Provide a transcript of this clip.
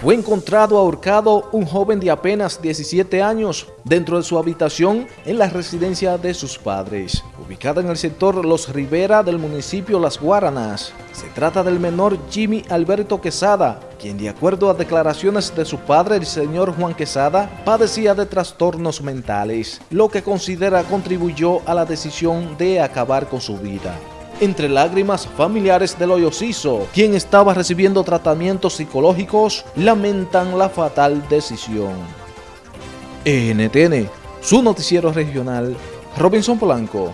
Fue encontrado ahorcado un joven de apenas 17 años dentro de su habitación en la residencia de sus padres, ubicada en el sector Los Rivera del municipio Las Guaranas. Se trata del menor Jimmy Alberto Quesada, quien de acuerdo a declaraciones de su padre, el señor Juan Quesada, padecía de trastornos mentales, lo que considera contribuyó a la decisión de acabar con su vida entre lágrimas familiares del hoyociso, quien estaba recibiendo tratamientos psicológicos, lamentan la fatal decisión. NTN, su noticiero regional, Robinson Polanco.